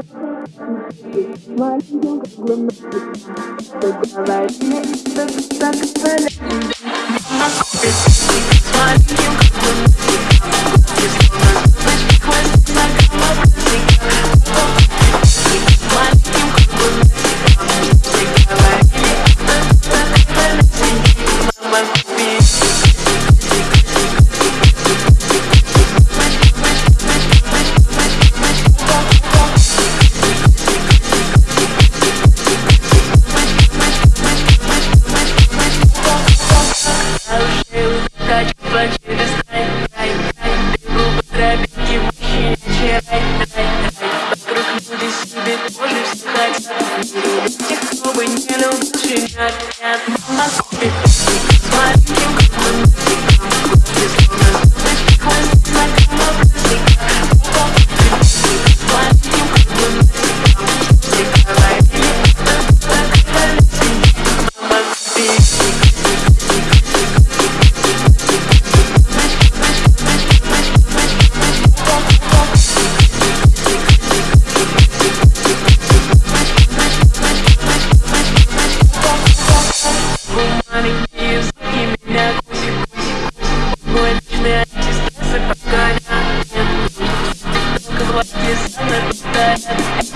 Smile, It's going yellow, but you're not that much. what is the best?